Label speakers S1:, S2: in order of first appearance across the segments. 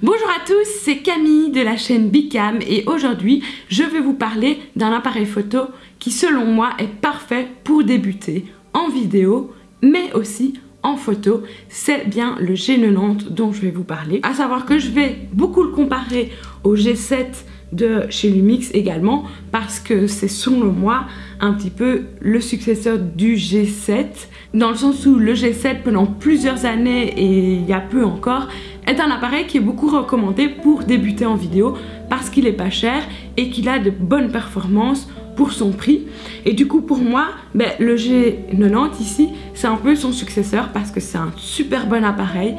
S1: Bonjour à tous, c'est Camille de la chaîne Bicam et aujourd'hui je vais vous parler d'un appareil photo qui selon moi est parfait pour débuter en vidéo mais aussi en photo, c'est bien le G90 dont je vais vous parler. À savoir que je vais beaucoup le comparer au G7 de chez Lumix également parce que c'est selon moi un petit peu le successeur du G7 dans le sens où le G7 pendant plusieurs années et il y a peu encore est un appareil qui est beaucoup recommandé pour débuter en vidéo parce qu'il est pas cher et qu'il a de bonnes performances pour son prix. Et du coup pour moi ben, le G90 ici c'est un peu son successeur parce que c'est un super bon appareil.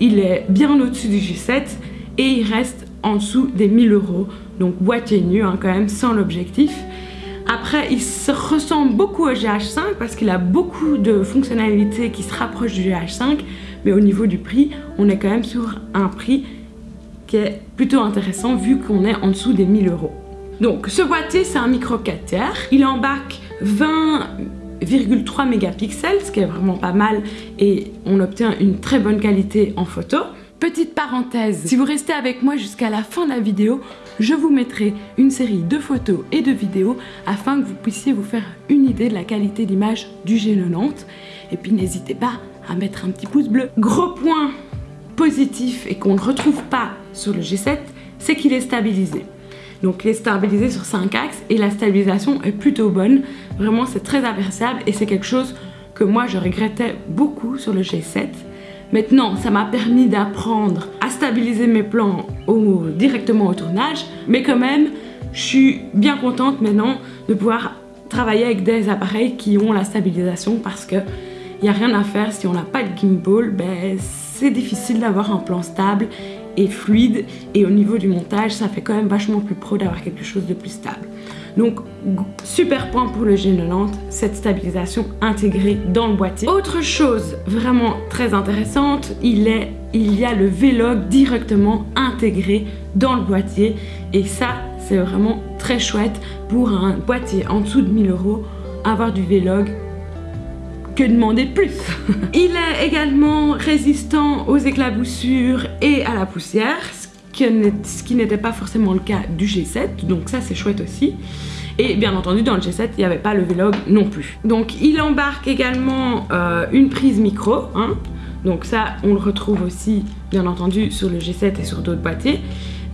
S1: Il est bien au-dessus du G7 et il reste en dessous des 1000 euros donc boîtier nu hein, quand même sans l'objectif après, il se ressemble beaucoup au GH5 parce qu'il a beaucoup de fonctionnalités qui se rapprochent du GH5, mais au niveau du prix, on est quand même sur un prix qui est plutôt intéressant vu qu'on est en dessous des 1000 euros. Donc, ce boîtier, c'est un micro 4 tiers. Il embarque 20,3 mégapixels, ce qui est vraiment pas mal, et on obtient une très bonne qualité en photo. Petite parenthèse, si vous restez avec moi jusqu'à la fin de la vidéo, je vous mettrai une série de photos et de vidéos afin que vous puissiez vous faire une idée de la qualité d'image du G90. Et puis n'hésitez pas à mettre un petit pouce bleu. Gros point positif et qu'on ne retrouve pas sur le G7, c'est qu'il est stabilisé. Donc il est stabilisé sur 5 axes et la stabilisation est plutôt bonne. Vraiment c'est très appréciable et c'est quelque chose que moi je regrettais beaucoup sur le G7. Maintenant, ça m'a permis d'apprendre à stabiliser mes plans directement au tournage, mais quand même, je suis bien contente maintenant de pouvoir travailler avec des appareils qui ont la stabilisation parce que il n'y a rien à faire si on n'a pas de gimbal, ben, c'est difficile d'avoir un plan stable et fluide et au niveau du montage ça fait quand même vachement plus pro d'avoir quelque chose de plus stable. Donc super point pour le G90, cette stabilisation intégrée dans le boîtier. Autre chose vraiment très intéressante, il, est, il y a le Vlog directement intégré dans le boîtier et ça c'est vraiment très chouette pour un boîtier en dessous de 1000 euros avoir du Vlog que demander plus Il est également résistant aux éclaboussures et à la poussière, ce qui n'était pas forcément le cas du G7, donc ça c'est chouette aussi. Et bien entendu dans le G7 il n'y avait pas le Vlog non plus. Donc il embarque également euh, une prise micro, hein. donc ça on le retrouve aussi bien entendu sur le G7 et sur d'autres boîtiers.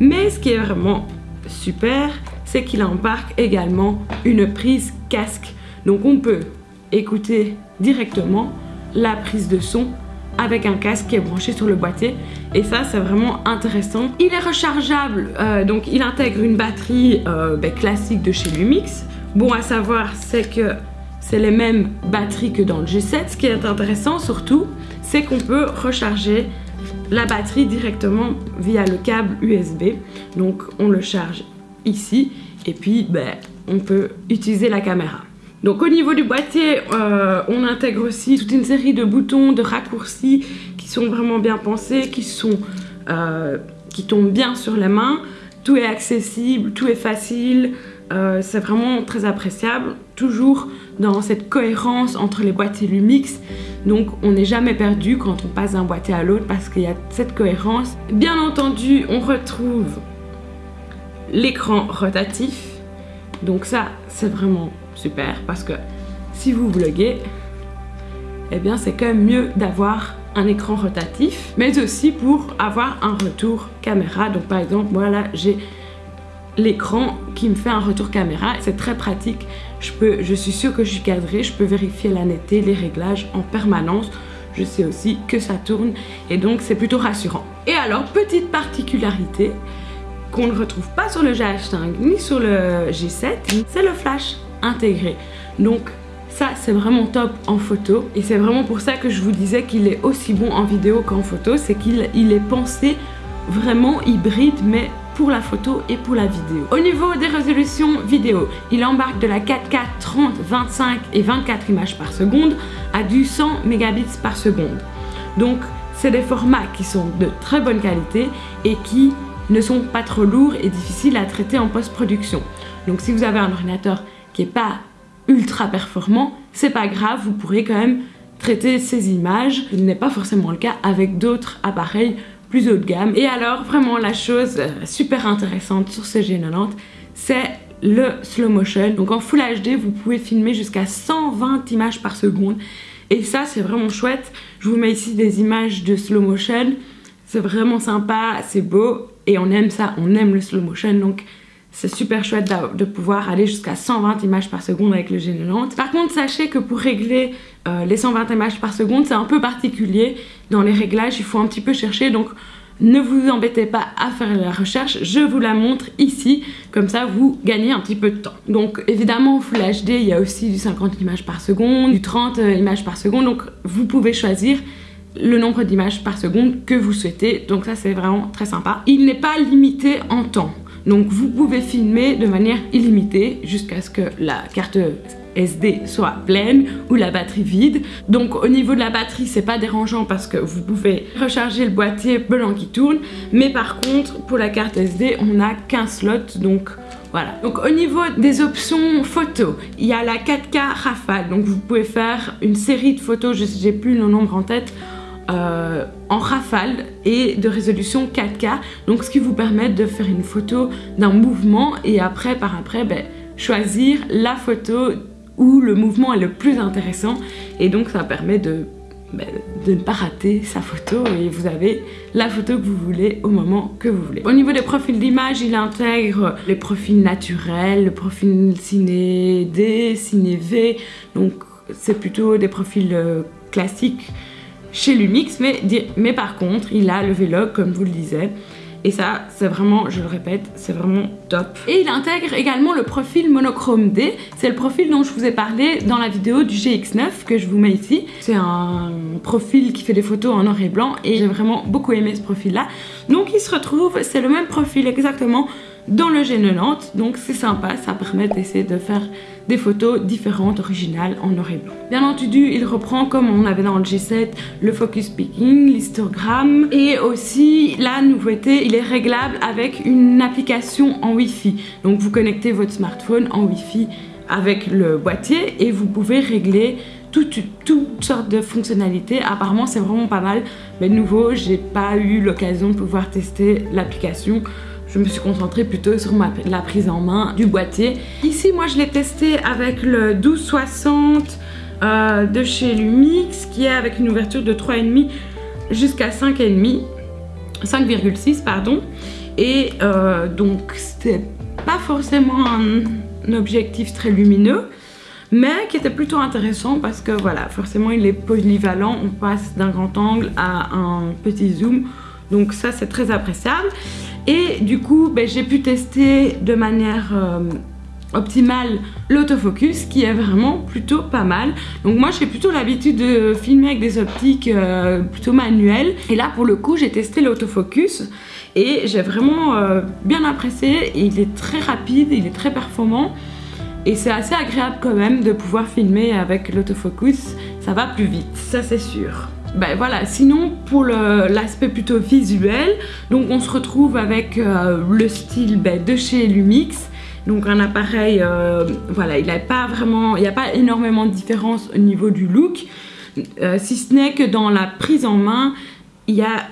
S1: Mais ce qui est vraiment super, c'est qu'il embarque également une prise casque. Donc on peut écouter directement la prise de son avec un casque qui est branché sur le boîtier et ça c'est vraiment intéressant. Il est rechargeable, euh, donc il intègre une batterie euh, ben, classique de chez Lumix. Bon à savoir c'est que c'est les mêmes batteries que dans le G7. Ce qui est intéressant surtout, c'est qu'on peut recharger la batterie directement via le câble USB. Donc on le charge ici et puis ben, on peut utiliser la caméra. Donc au niveau du boîtier, euh, on intègre aussi toute une série de boutons, de raccourcis qui sont vraiment bien pensés, qui, euh, tombent bien sur la main. Tout est accessible, tout est facile, euh, c'est vraiment très appréciable. Toujours dans cette cohérence entre les boîtiers Lumix. Donc on n'est jamais perdu quand on passe d'un boîtier à l'autre parce qu'il y a cette cohérence. Bien entendu, on retrouve l'écran rotatif. Donc ça, c'est vraiment super parce que si vous vloguez, eh bien c'est quand même mieux d'avoir un écran rotatif, mais aussi pour avoir un retour caméra. Donc par exemple, voilà, j'ai l'écran qui me fait un retour caméra. C'est très pratique. Je, peux, je suis sûre que je suis cadrée, je peux vérifier la netteté, les réglages en permanence. Je sais aussi que ça tourne et donc c'est plutôt rassurant. Et alors, petite particularité qu'on ne retrouve pas sur le GH5 ni sur le G7, c'est le flash intégré. Donc ça c'est vraiment top en photo et c'est vraiment pour ça que je vous disais qu'il est aussi bon en vidéo qu'en photo, c'est qu'il il est pensé vraiment hybride mais pour la photo et pour la vidéo. Au niveau des résolutions vidéo, il embarque de la 4K 30, 25 et 24 images par seconde à du 100 mégabits par seconde. Donc c'est des formats qui sont de très bonne qualité et qui ne sont pas trop lourds et difficiles à traiter en post-production. Donc si vous avez un ordinateur qui est pas ultra performant, c'est pas grave, vous pourrez quand même traiter ces images. Ce n'est pas forcément le cas avec d'autres appareils plus haut de gamme. Et alors vraiment la chose euh, super intéressante sur ce G90, c'est le slow motion. Donc en Full HD, vous pouvez filmer jusqu'à 120 images par seconde. Et ça, c'est vraiment chouette. Je vous mets ici des images de slow motion. C'est vraiment sympa, c'est beau. Et on aime ça, on aime le slow motion. Donc c'est super chouette de pouvoir aller jusqu'à 120 images par seconde avec le G90. Par contre, sachez que pour régler euh, les 120 images par seconde, c'est un peu particulier. Dans les réglages, il faut un petit peu chercher. Donc ne vous embêtez pas à faire la recherche, je vous la montre ici, comme ça vous gagnez un petit peu de temps. Donc évidemment Full HD, il y a aussi du 50 images par seconde, du 30 euh, images par seconde, donc vous pouvez choisir le nombre d'images par seconde que vous souhaitez, donc ça c'est vraiment très sympa. Il n'est pas limité en temps, donc vous pouvez filmer de manière illimitée jusqu'à ce que la carte SD soit pleine ou la batterie vide. Donc au niveau de la batterie, c'est pas dérangeant parce que vous pouvez recharger le boîtier blanc qui tourne. Mais par contre, pour la carte SD, on a 15 slots. Donc voilà. Donc au niveau des options photos, il y a la 4K rafale. Donc vous pouvez faire une série de photos, je n'ai plus le nombre en tête, euh, en rafale et de résolution 4K. Donc ce qui vous permet de faire une photo d'un mouvement et après, par après, ben, choisir la photo où le mouvement est le plus intéressant et donc ça permet de, ben, de ne pas rater sa photo et vous avez la photo que vous voulez au moment que vous voulez. Au niveau des profils d'image, il intègre les profils naturels, le profil ciné D, ciné V, donc c'est plutôt des profils euh, classiques chez Lumix, mais, mais par contre, il a le Vlog, comme vous le disiez, et ça, c'est vraiment, je le répète, c'est vraiment top. Et il intègre également le profil monochrome D. C'est le profil dont je vous ai parlé dans la vidéo du GX9 que je vous mets ici. C'est un profil qui fait des photos en noir et blanc et j'ai vraiment beaucoup aimé ce profil-là. Donc il se retrouve, c'est le même profil exactement dans le G90 donc c'est sympa ça permet d'essayer de faire des photos différentes originales en noir et blanc bien entendu il reprend comme on avait dans le G7 le focus picking l'histogramme et aussi la nouveauté il est réglable avec une application en wifi donc vous connectez votre smartphone en wifi avec le boîtier et vous pouvez régler toutes, sortes de fonctionnalités. Apparemment, c'est vraiment pas mal. Mais de nouveau, j'ai pas eu l'occasion de pouvoir tester l'application je me suis concentrée plutôt sur la prise en main du boîtier. Ici, moi, je l'ai testé avec le 1260 euh, de chez Lumix, qui est avec une ouverture de 3,5 jusqu'à 5,5, 5,6 pardon. Et euh, donc, c'était pas forcément un objectif très lumineux, mais qui était plutôt intéressant parce que voilà, forcément, il est polyvalent. On passe d'un grand angle à un petit zoom. Donc ça, c'est très appréciable. Et du coup, ben, j'ai pu tester de manière euh, optimale l'autofocus qui est vraiment plutôt pas mal. Donc moi j'ai plutôt l'habitude de filmer avec des optiques euh, plutôt manuelles. Et là pour le coup j'ai testé l'autofocus et j'ai vraiment euh, bien apprécié. il est très rapide, il est très performant. Et c'est assez agréable quand même de pouvoir filmer avec l'autofocus. Ça va plus vite, ça c'est sûr ben voilà, sinon pour l'aspect plutôt visuel, donc on se retrouve avec euh, le style ben, de chez Lumix. Donc un appareil, euh, voilà, il n'y a pas vraiment, il n'y a pas énormément de différence au niveau du look. Euh, si ce n'est que dans la prise en main, il, y a,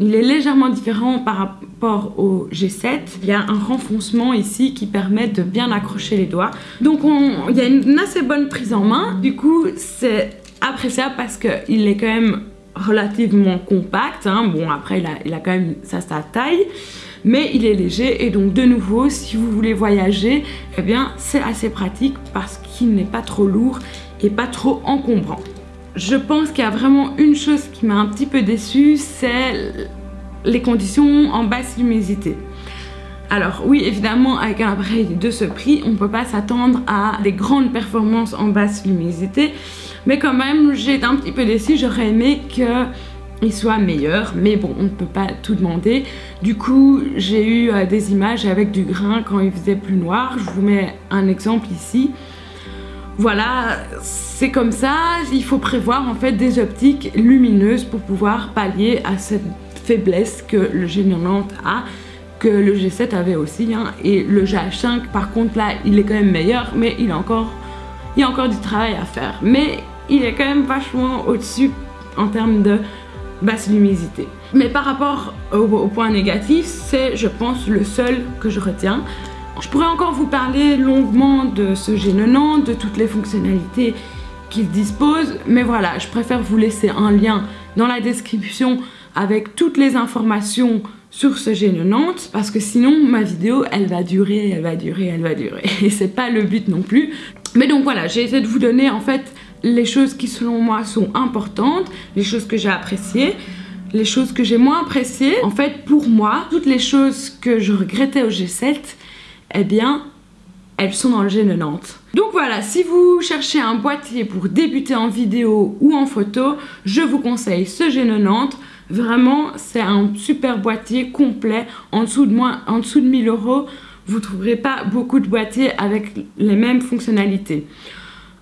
S1: il est légèrement différent par rapport au G7. Il y a un renfoncement ici qui permet de bien accrocher les doigts. Donc il y a une assez bonne prise en main. Du coup, c'est appréciable parce qu'il est quand même relativement compact. Hein. Bon, après, il a, quand même sa, sa taille mais il est léger et donc de nouveau si vous voulez voyager eh bien c'est assez pratique parce qu'il n'est pas trop lourd et pas trop encombrant je pense qu'il y a vraiment une chose qui m'a un petit peu déçue c'est les conditions en basse luminosité alors oui, évidemment, avec un appareil de ce prix, on ne peut pas s'attendre à des grandes performances en basse luminosité. Mais quand même, j'ai été un petit peu déçue. J'aurais aimé qu'il soit meilleur, mais bon, on ne peut pas tout demander. Du coup, j'ai eu euh, des images avec du grain quand il faisait plus noir. Je vous mets un exemple ici. Voilà, c'est comme ça. Il faut prévoir en fait des optiques lumineuses pour pouvoir pallier à cette faiblesse que le G90 a que le G7 avait aussi. Hein. Et le GH5, par contre, là, il est quand même meilleur, mais il, a encore, il y a encore du travail à faire. Mais il est quand même vachement au-dessus en termes de basse luminosité. Mais par rapport au, au point négatif, c'est je pense le seul que je retiens. Je pourrais encore vous parler longuement de ce G90, de toutes les fonctionnalités qu'il dispose, mais voilà, je préfère vous laisser un lien dans la description avec toutes les informations sur ce G90 parce que sinon ma vidéo elle va durer, elle va durer, elle va durer et c'est pas le but non plus. Mais donc voilà, j'ai essayé de vous donner en fait les choses qui selon moi sont importantes, les choses que j'ai appréciées, les choses que j'ai moins appréciées. En fait pour moi, toutes les choses que je regrettais au G7, eh bien elles sont dans le G90. Donc voilà, si vous cherchez un boîtier pour débuter en vidéo ou en photo, je vous conseille ce G90. Vraiment, c'est un super boîtier complet. En dessous de, moins, en dessous de 1000 euros, vous trouverez pas beaucoup de boîtiers avec les mêmes fonctionnalités.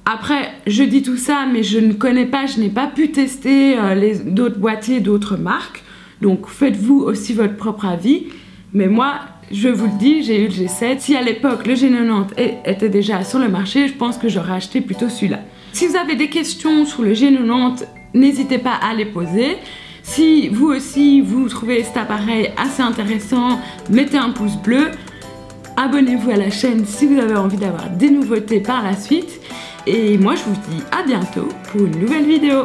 S1: Après, je dis tout ça, mais je ne connais pas, je n'ai pas pu tester euh, d'autres boîtiers d'autres marques. Donc faites-vous aussi votre propre avis. Mais moi, je vous le dis, j'ai eu le G7. Si à l'époque le G90 était déjà sur le marché, je pense que j'aurais acheté plutôt celui-là. Si vous avez des questions sur le G90, n'hésitez pas à les poser. Si vous aussi vous trouvez cet appareil assez intéressant, mettez un pouce bleu. Abonnez-vous à la chaîne si vous avez envie d'avoir des nouveautés par la suite. Et moi je vous dis à bientôt pour une nouvelle vidéo.